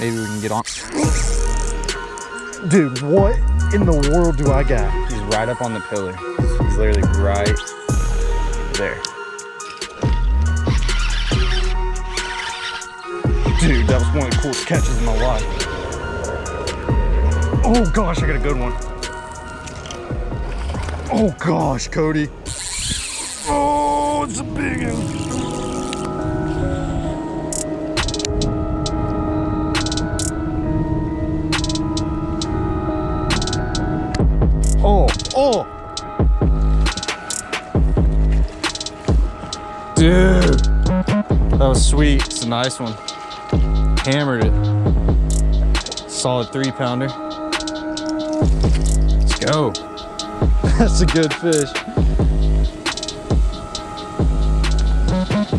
Maybe we can get on. Dude, what in the world do I got? He's right up on the pillar. He's literally right there. Dude, that was one of the coolest catches in my life. Oh gosh, I got a good one. Oh gosh, Cody. Oh, it's a big one. Sweet. It's a nice one. Hammered it. Solid three pounder. Let's go. That's a good fish.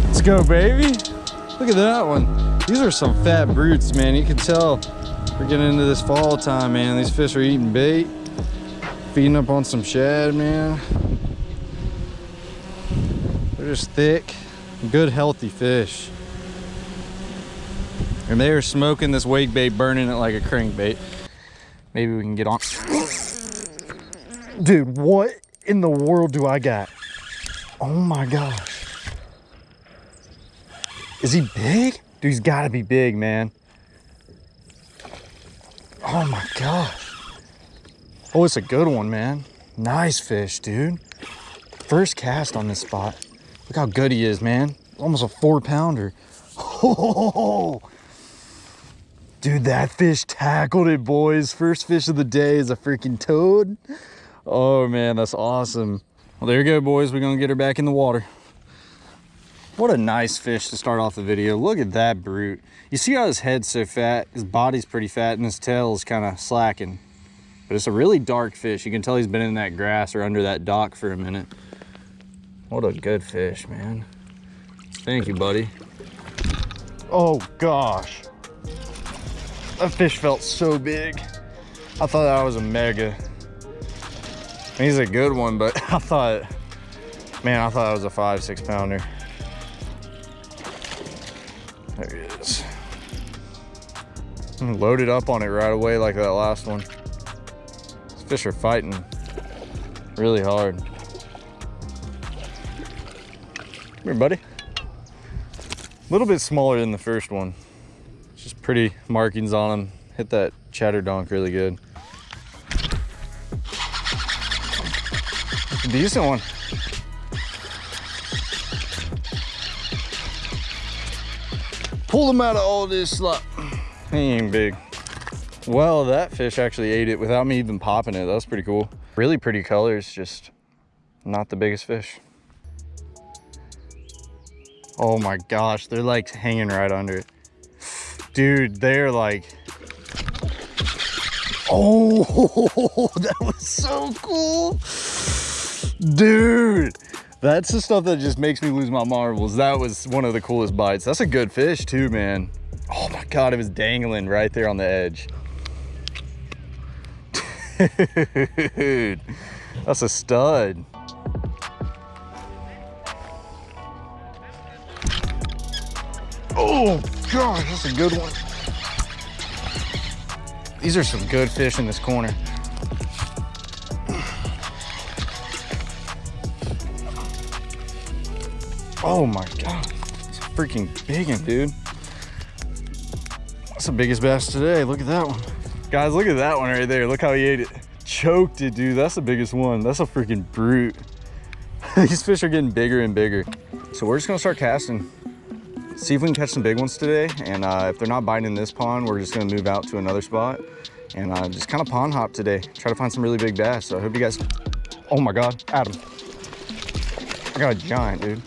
Let's go, baby. Look at that one. These are some fat brutes, man. You can tell we're getting into this fall time, man. These fish are eating bait, feeding up on some shad, man. They're just thick, good, healthy fish. And they are smoking this wake bait, burning it like a crankbait. Maybe we can get on. Dude, what in the world do I got? Oh my gosh. Is he big? Dude, he's gotta be big, man. Oh my gosh. Oh, it's a good one, man. Nice fish, dude. First cast on this spot. Look how good he is, man. Almost a four pounder. Oh, dude, that fish tackled it, boys. First fish of the day is a freaking toad. Oh man, that's awesome. Well, there you go, boys. We're gonna get her back in the water. What a nice fish to start off the video. Look at that brute. You see how his head's so fat? His body's pretty fat and his tail is kind of slacking. But it's a really dark fish. You can tell he's been in that grass or under that dock for a minute. What a good fish, man. Thank you, buddy. Oh gosh. That fish felt so big. I thought that was a mega. He's a good one, but I thought, man, I thought that was a five, six pounder. There he is. I'm loaded up on it right away like that last one. These fish are fighting really hard. Come here, buddy. A little bit smaller than the first one. Just pretty markings on him. Hit that chatter donk really good. Decent one. Pull them out of all this slop. He ain't big. Well, that fish actually ate it without me even popping it. That was pretty cool. Really pretty colors, just not the biggest fish. Oh my gosh, they're like hanging right under it. Dude, they're like, oh, that was so cool. Dude, that's the stuff that just makes me lose my marbles. That was one of the coolest bites. That's a good fish too, man. Oh my God, it was dangling right there on the edge. Dude, that's a stud. Oh gosh, that's a good one. These are some good fish in this corner. Oh my god, it's a freaking big one, dude. That's the biggest bass today. Look at that one. Guys, look at that one right there. Look how he ate it. Choked it, dude. That's the biggest one. That's a freaking brute. These fish are getting bigger and bigger. So we're just gonna start casting. See if we can catch some big ones today. And uh, if they're not biting in this pond, we're just gonna move out to another spot and uh, just kind of pond hop today. Try to find some really big bass. So I hope you guys, oh my God, Adam. I got a giant, dude.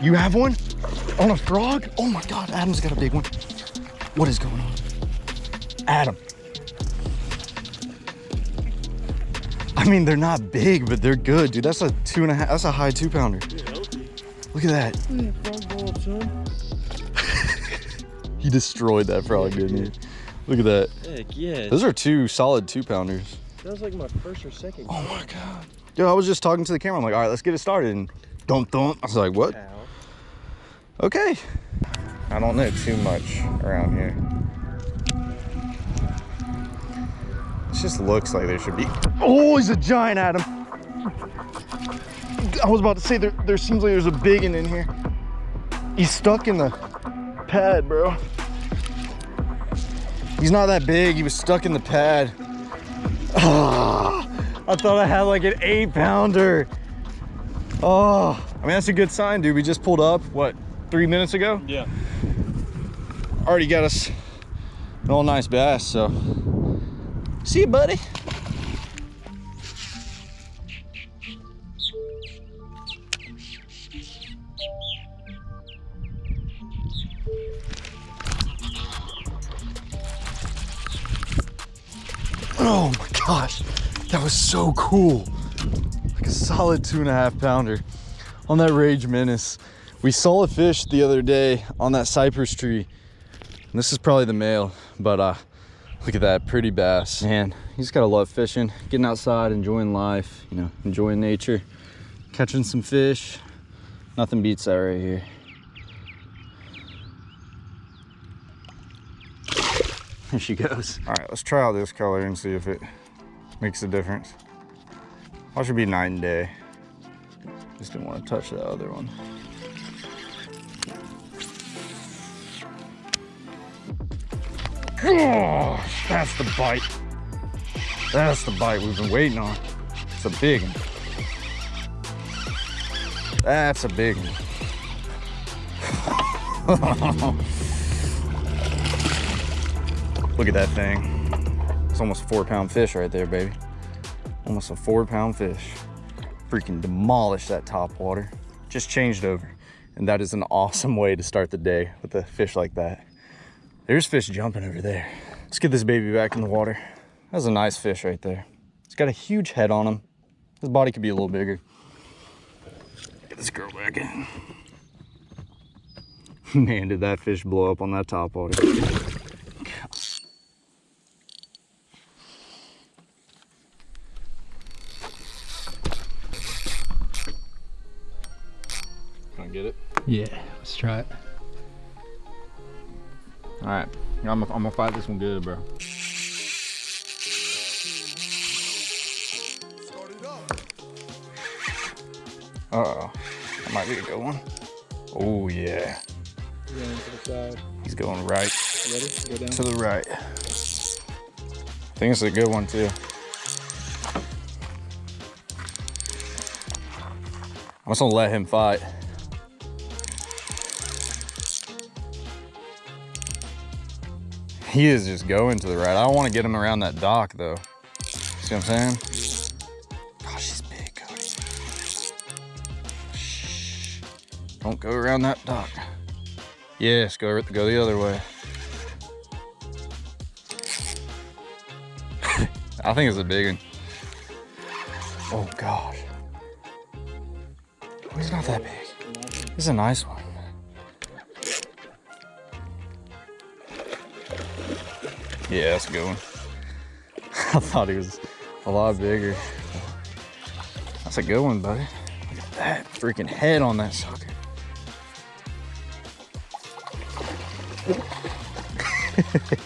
You have one? On a frog? Oh my God, Adam's got a big one. What is going on? Adam. I mean, they're not big, but they're good, dude. That's a two and a half, that's a high two pounder. Look at that. He destroyed that frog, didn't he? Look at that. Heck yeah. Those are two solid two pounders. That was like my first or second. Oh my God. Yo, I was just talking to the camera. I'm like, all right, let's get it started. And don't, don't. I was like, what? Ow. Okay. I don't know too much around here. Just looks like there should be. Oh, he's a giant, Adam. I was about to say there, there seems like there's a big one in here. He's stuck in the pad, bro. He's not that big. He was stuck in the pad. Ah, I thought I had like an eight pounder. Oh, I mean, that's a good sign, dude. We just pulled up, what, three minutes ago? Yeah. Already got us an all nice bass, so. See you, buddy. Oh my gosh, that was so cool. Like a solid two and a half pounder on that Rage Menace. We saw a fish the other day on that cypress tree. And this is probably the male, but uh, look at that pretty bass. Man, you just gotta love fishing, getting outside, enjoying life, you know, enjoying nature, catching some fish. Nothing beats that right here. There she goes. All right, let's try out this color and see if it makes a difference. That should be night and day. Just didn't want to touch that other one. Gosh, that's the bite. That's the bite we've been waiting on. It's a big one. That's a big one. Look at that thing. It's almost a four pound fish right there, baby. Almost a four pound fish. Freaking demolished that top water. Just changed over. And that is an awesome way to start the day with a fish like that. There's fish jumping over there. Let's get this baby back in the water. That's a nice fish right there. It's got a huge head on him. His body could be a little bigger. Get this girl back in. Man, did that fish blow up on that top water. Can get it? Yeah. Let's try it. All right, I'm, gonna fight this one good, bro. Uh oh, that might be a good one. Oh yeah, he's going right? Go to the right. I think it's a good one too. I'm just gonna let him fight. He is just going to the right. I don't want to get him around that dock though. See what I'm saying? Gosh, he's big, Cody. Shh. Don't go around that dock. Yes, go go the other way. I think it's a big one. Oh gosh. He's not that big. He's a nice one. Yeah, that's a good one. I thought he was a lot bigger. That's a good one, buddy. Look at that freaking head on that sucker.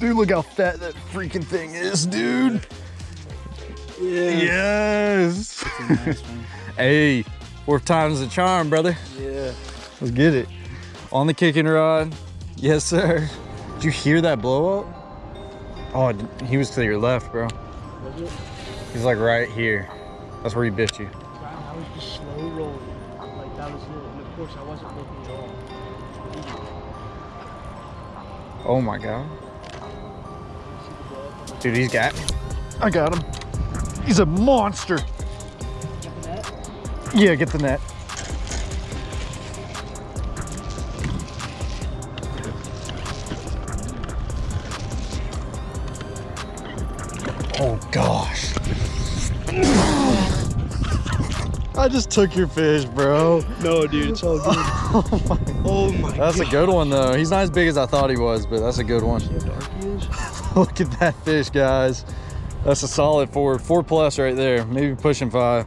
dude, look how fat that freaking thing is, dude. Yes. hey, fourth time's the charm, brother. Yeah. Let's get it. On the kicking rod. Yes, sir. Did you hear that blow up? Oh, he was to your left, bro. He's like right here. That's where he bit you. Wow, I was just slow rolling. Like that was it. And of course I wasn't looking at all. Oh my god. See the blow up? Dude, he's got I got him. He's a monster. Got the net? Yeah, get the net. I just took your fish, bro. No, dude, it's all good. Oh my. oh my That's a good one though. He's not as big as I thought he was, but that's a good one. See how dark he is? Look at that fish, guys. That's a solid four, four plus right there. Maybe pushing five.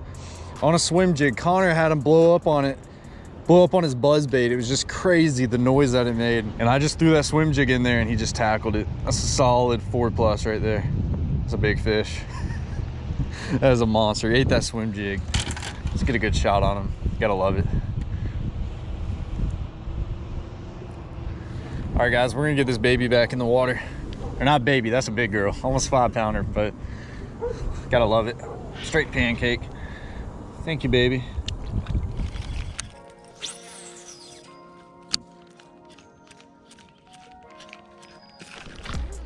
On a swim jig, Connor had him blow up on it blow up on his buzz bait. It was just crazy the noise that it made. And I just threw that swim jig in there and he just tackled it. That's a solid four plus right there. That's a big fish. that is a monster. He ate that swim jig. Let's get a good shot on him. Gotta love it. All right, guys, we're gonna get this baby back in the water. Or not baby, that's a big girl. Almost five pounder, but gotta love it. Straight pancake. Thank you, baby.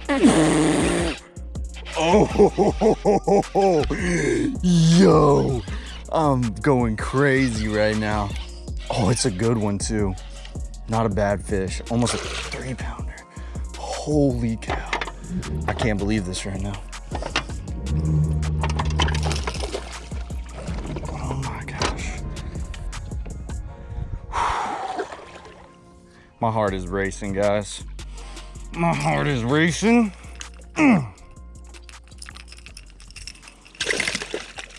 Oh, yo, I'm going crazy right now. Oh, it's a good one too. Not a bad fish, almost a three pounder. Holy cow. I can't believe this right now. Oh my gosh. My heart is racing, guys. My heart is racing.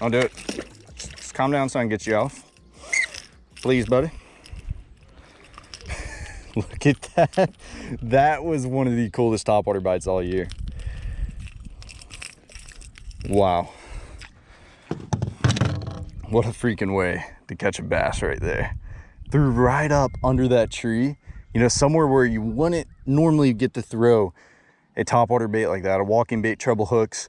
I'll do it. Calm down so I can get you off. Please, buddy. Look at that. That was one of the coolest topwater bites all year. Wow. What a freaking way to catch a bass right there. Threw right up under that tree, you know, somewhere where you wouldn't normally get to throw a topwater bait like that, a walking bait, treble hooks.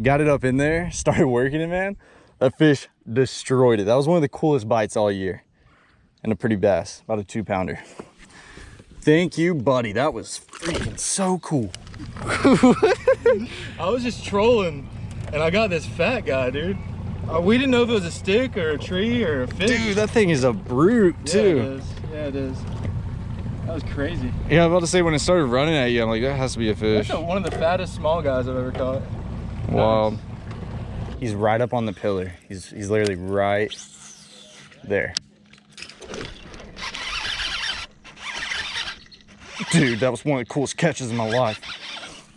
Got it up in there, started working it, man. That fish destroyed it. That was one of the coolest bites all year. And a pretty bass, about a two pounder. Thank you, buddy. That was freaking so cool. I was just trolling, and I got this fat guy, dude. Uh, we didn't know if it was a stick or a tree or a fish. Dude, that thing is a brute yeah, too. it is. Yeah, it is. That was crazy. Yeah, I'm about to say when it started running at you, I'm like, that has to be a fish. That's a, one of the fattest small guys I've ever caught. Wow. He's right up on the pillar. He's he's literally right there. Dude, that was one of the coolest catches in my life.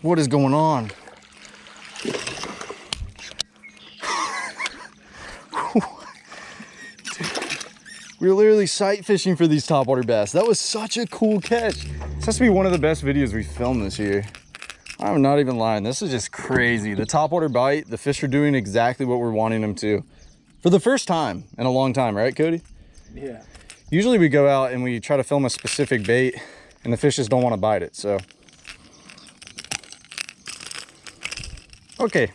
What is going on? We were literally sight fishing for these topwater bass. That was such a cool catch. This has to be one of the best videos we filmed this year. I'm not even lying. This is just crazy. The topwater bite, the fish are doing exactly what we're wanting them to. For the first time in a long time, right, Cody? Yeah. Usually we go out and we try to film a specific bait and the fish just don't want to bite it, so. Okay.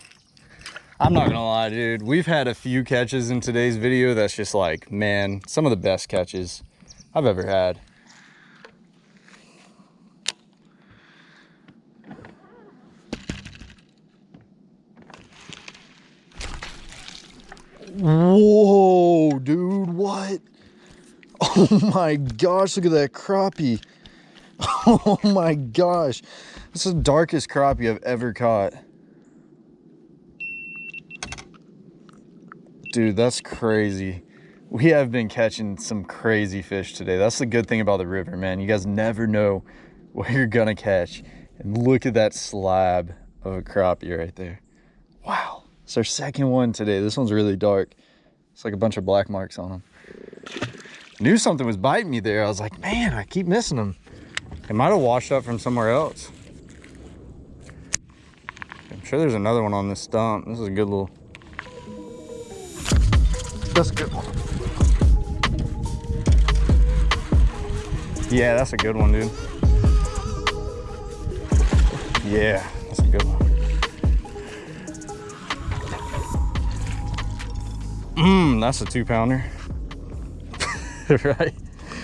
I'm not gonna lie, dude. We've had a few catches in today's video that's just like, man, some of the best catches I've ever had. Whoa, dude, what? Oh my gosh, look at that crappie. Oh my gosh. This is the darkest crappie I've ever caught. Dude, that's crazy. We have been catching some crazy fish today. That's the good thing about the river, man. You guys never know what you're gonna catch. And look at that slab of a crappie right there. Wow. It's our second one today. This one's really dark. It's like a bunch of black marks on them. Knew something was biting me there. I was like, man, I keep missing them. It might have washed up from somewhere else. I'm sure there's another one on this stump. This is a good little. That's a good one. Yeah, that's a good one, dude. Yeah, that's a good one. Mmm, that's a two pounder. right?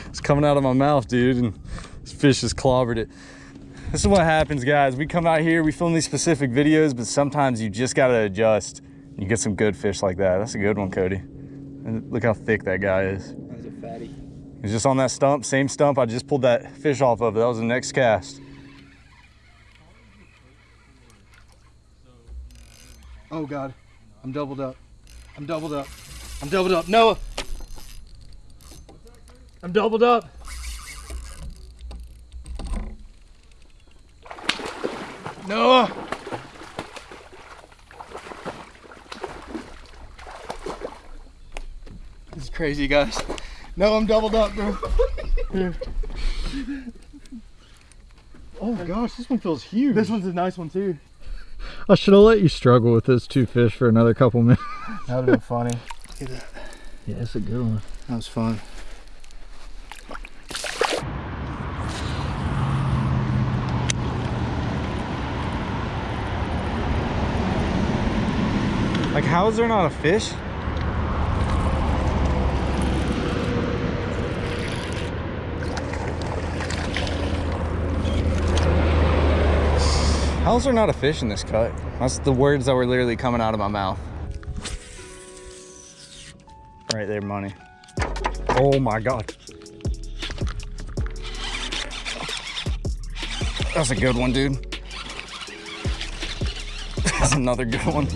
It's coming out of my mouth, dude, and this fish has clobbered it. This is what happens, guys. We come out here, we film these specific videos, but sometimes you just gotta adjust. You get some good fish like that. That's a good one, Cody. And look how thick that guy is. That's a fatty. He's just on that stump, same stump I just pulled that fish off of. That was the next cast. Oh God, I'm doubled up. I'm doubled up. I'm doubled up. Noah. I'm doubled up. Noah. This is crazy, guys. No, I'm doubled up, bro. Oh gosh, this one feels huge. This one's a nice one too. I should have let you struggle with those two fish for another couple minutes. That would have been funny. Yeah, that's a good one. That was fun. Like, how is there not a fish? How is there not a fish in this cut? That's the words that were literally coming out of my mouth. There, money. Oh my God. That's a good one, dude. That's another good one.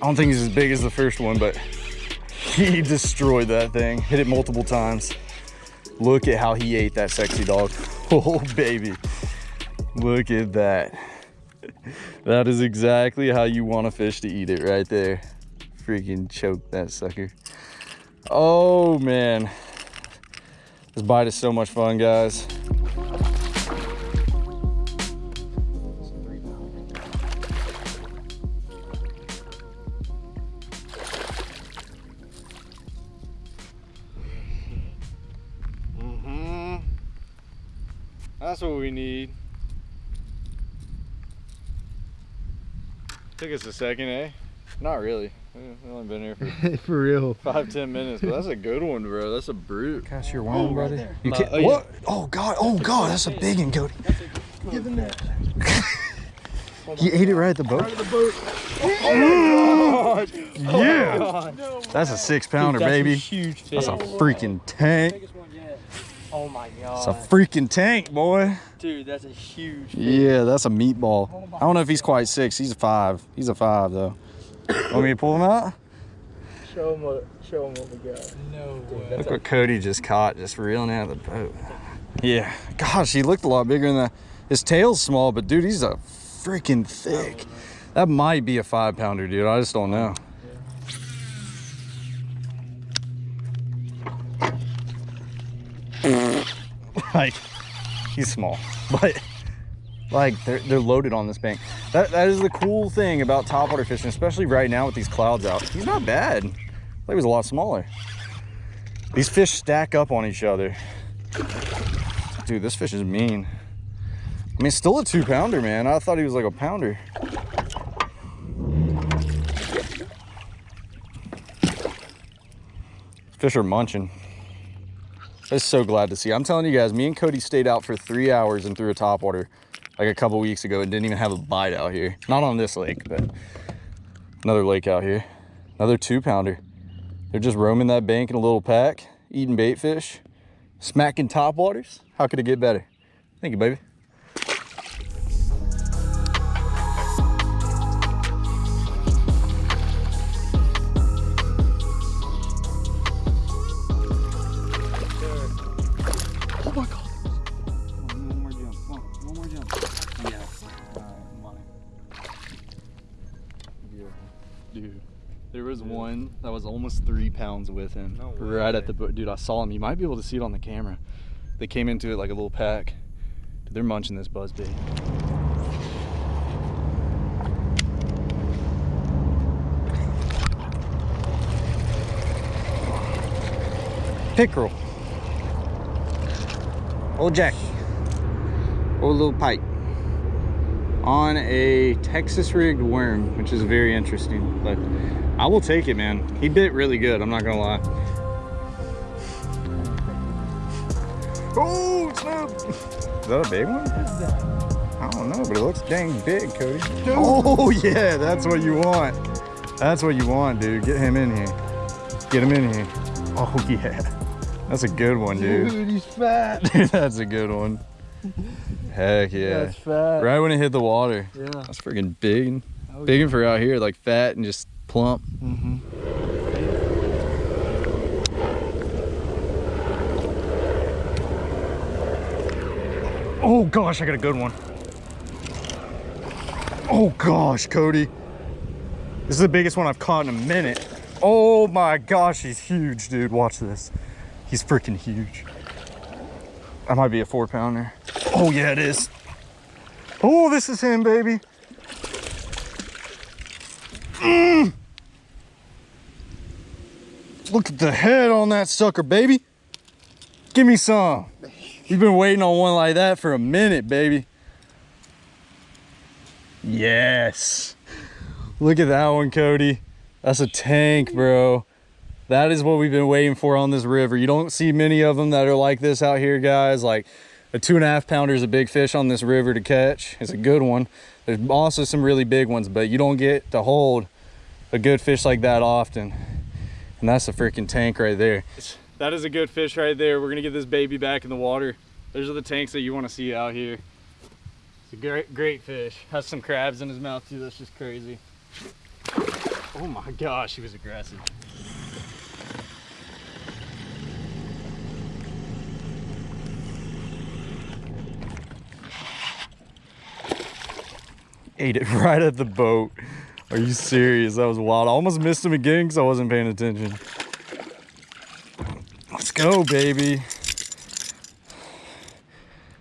I don't think he's as big as the first one, but he destroyed that thing. Hit it multiple times. Look at how he ate that Sexy Dawg. Oh, baby. Look at that. That is exactly how you want a fish to eat it right there. Freaking choke that sucker. Oh, man. This bite is so much fun, guys. Mm-hmm. That's what we need. Took us a second, eh? Not really. We've only been here for For real. five, ten minutes, but that's a good one, bro. That's a brute. Cast your worm, buddy. You uh, can't. oh, yeah. what? Oh God! Oh God! That's a big one, Cody. Give him that. He ate it right at the boat. Oh, the boat. Yeah. That's a six pounder, Dude, that's a baby. huge fish. That's a freaking tank. oh my god. It's a freaking tank, boy. Dude, that's a huge fish. Yeah, that's a meatball. I don't know if he's quite six. He's a five. He's a five though. Want me to pull him out? Show him what, show him what we got. No way. Look what Cody just caught, just reeling out of the boat. Yeah, gosh, he looked a lot bigger than that. His tail's small, but dude, he's a freaking thick. That might be a five pounder, dude. I just don't know. like, he's small, but like they're they're loaded on this bank. That that is the cool thing about topwater fishing, especially right now with these clouds out. He's not bad. I he was a lot smaller. These fish stack up on each other. Dude, this fish is mean. I mean, still a two pounder, man. I thought he was like a pounder. Fish are munching. I'm so glad to see. I'm telling you guys, me and Cody stayed out for three hours and threw a topwater like a couple weeks ago and didn't even have a bite out here. Not on this lake, but another lake out here. Another two pounder. They're just roaming that bank in a little pack, eating bait fish, smacking topwaters. How could it get better? Thank you, baby. Almost three pounds with him. No right at the boat. Dude, I saw him. You might be able to see it on the camera. They came into it like a little pack. Dude, they're munching this buzz bait. Pickerel. Old Jackie. Old little pike. On a Texas rigged worm, which is very interesting. But I will take it, man. He bit really good, I'm not gonna lie. Oh, snap! Is that a big one? I don't know, but it looks dang big, Cody. Oh, yeah, that's what you want. That's what you want, dude. Get him in here. Get him in here. Oh, yeah. That's a good one, dude. Dude, he's fat. Dude, that's a good one. Heck yeah. That's fat. Right when it hit the water. Yeah. That's freaking big. Oh, Big one for out here, like fat and just plump. Mm-hmm. Oh gosh, I got a good one. Oh gosh, Cody. This is the biggest one I've caught in a minute. Oh my gosh, he's huge, dude. Watch this. He's freaking huge. That might be a four pounder. Oh yeah, it is. Oh, this is him, baby. Mm. Look at the head on that sucker, baby. Give me some. You've been waiting on one like that for a minute, baby. Yes. Look at that one, Cody. That's a tank, bro. That is what we've been waiting for on this river. You don't see many of them that are like this out here, guys. Like a two and a half pounder is a big fish on this river to catch. It's a good one. There's also some really big ones, but you don't get to hold a good fish like that often. And that's a freaking tank right there. That is a good fish right there. We're gonna get this baby back in the water. Those are the tanks that you wanna see out here. It's a great, great fish. Has some crabs in his mouth too. That's just crazy. Oh my gosh, he was aggressive. Ate it right at the boat. Are you serious? That was wild. I almost missed him again because I wasn't paying attention. Let's go, baby.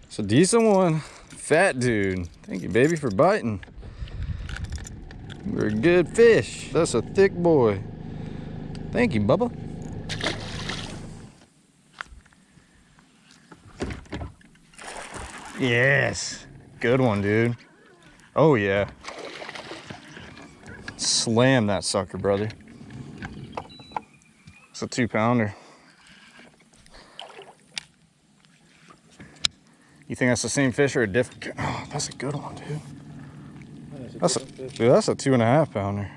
It's a decent one. Fat dude. Thank you, baby, for biting. You're a good fish. That's a thick boy. Thank you, Bubba. Yes. Good one, dude. Oh, yeah. Slam that sucker, brother. It's a two pounder. You think that's the same fish or a different? Oh, that's a good one, dude. That's a, dude, that's a two and a half pounder.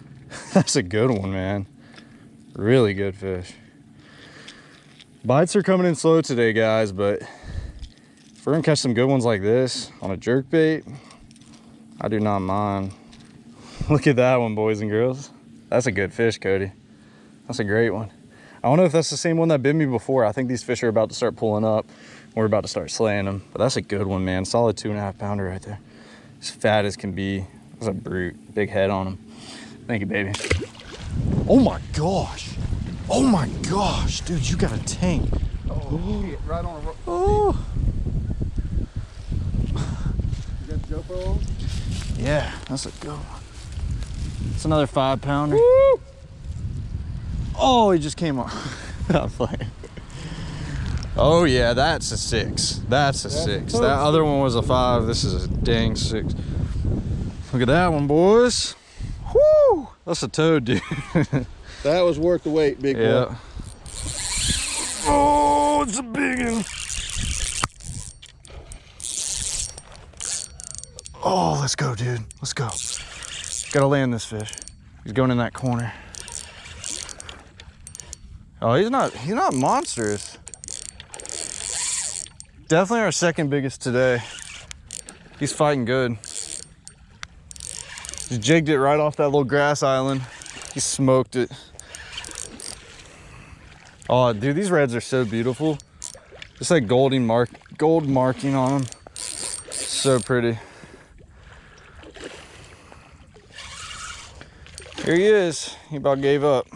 that's a good one, man. Really good fish. Bites are coming in slow today, guys, but if we're gonna catch some good ones like this on a jerk bait, I do not mind. Look at that one, boys and girls. That's a good fish, Cody. That's a great one. I don't know if that's the same one that bit me before. I think these fish are about to start pulling up. We're about to start slaying them, but that's a good one, man. Solid two and a half pounder right there as fat as can be. That's a brute, big head on him. Thank you, baby. Oh my gosh. Oh my gosh, dude, you got a tank. Oh, shit, right on a rope. Oh. oh. You got GoPro on? Yeah, that's a good one. It's another five pounder. Oh, he just came off. I'm playing. Oh yeah, that's a six. That's a That's six. tough That other one was a five. This is a dang six. Look at that one, boys. Whoo! That's a toad, dude. That was worth the wait, big yeah. boy. Oh, it's a big one. Oh, let's go, dude. Let's go. Gotta land this fish. He's going in that corner. Oh, he's not, he's not monstrous. Definitely our second biggest today. He's fighting good. He jigged it right off that little grass island. He smoked it. Oh, dude, these reds are so beautiful. Just like golden mark, gold marking on them. So pretty. Here he is. He about gave up.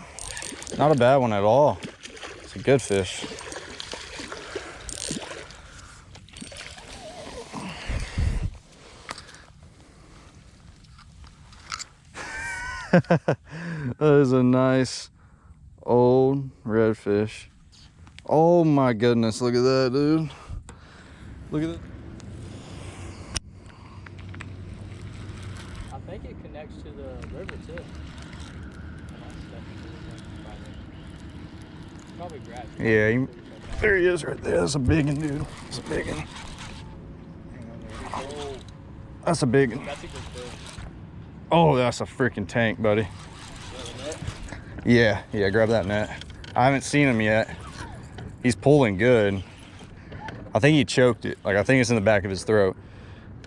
Not a bad one at all. It's a good fish. that is a nice old redfish. Oh my goodness, look at that, dude. Look at that. I think it connects to the river too. Probably grass. Yeah, he, there he is right there. That's a big one, dude. That's a big one. Oh, That's a big one. Oh, that's a freaking tank, buddy. Yeah, yeah, grab that net. I haven't seen him yet. He's pulling good. I think he choked it. Like, I think it's in the back of his throat.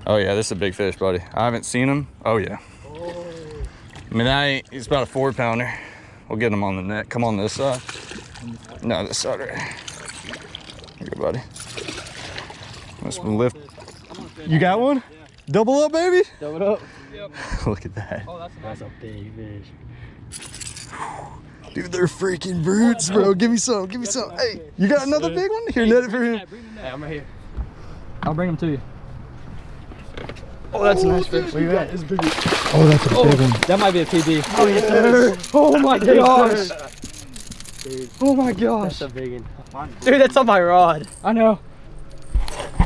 Oh, yeah, this is a big fish, buddy. I haven't seen him. Oh, yeah. I mean, ain't, he's about a four pounder. We'll get him on the net. Come on this side. No, this side right here. Here you go, buddy. Let's lift. You got one? Double up, baby? Double up. Yep. Look at that. Oh, that's a That's a big fish. Dude, they're freaking brutes, bro. Give me some. Give me some. Hey, you got another big one? Here, net it for him. Hey, I'm right here. I'll bring them to you. Oh, that's a oh, nice fish. Where you at? Oh, that's a big oh, one. That might be a PB. Oh, yes, Oh my gosh. Oh my gosh. That's a big one. Dude, that's on my rod. I know.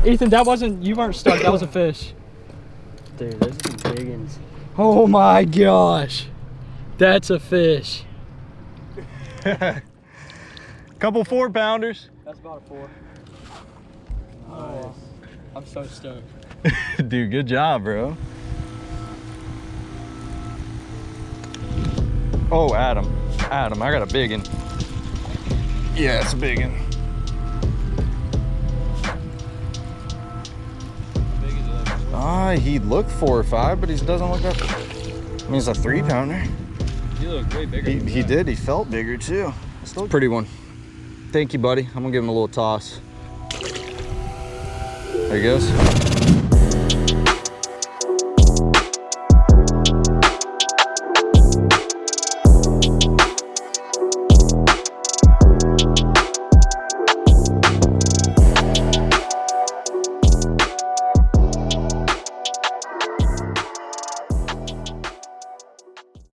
Ethan, that wasn't, you weren't stuck. That was a fish. Dude, those are some big ones. Oh my gosh. That's a fish. Couple four pounders. That's about a four. Oh, I'm so stoked. Dude, good job, bro. Oh, Adam. Adam, I got a big one. Yeah, it's a big one. Ah, he looked four or five, but he doesn't look up. I mean, it's a three pounder. You look way bigger. He, he did. He felt bigger too. Still a pretty one. Thank you, buddy. I'm gonna give him a little toss. There he goes.